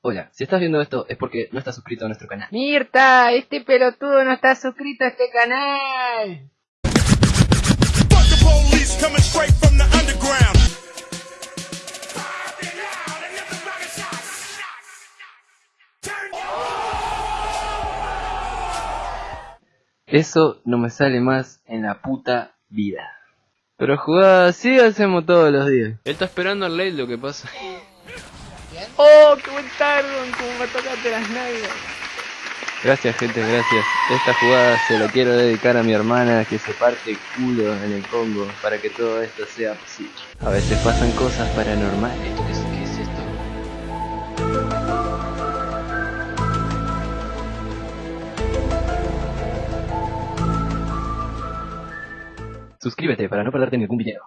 Hola, si estás viendo esto es porque no estás suscrito a nuestro canal. Mirta, este pelotudo no está suscrito a este canal. Fuck the police coming straight from the underground. Eso no me sale más en la puta vida. Pero jugar así hacemos todos los días. Él está esperando al late lo que pasa. Oh, qué buen tardo, como me tocaste las nalgas. Gracias gente, gracias. Esta jugada se la quiero dedicar a mi hermana que se parte el culo en el Congo para que todo esto sea posible. A veces pasan cosas paranormales. ¿Esto qué es, qué es esto? Suscríbete para no perderte ningún video.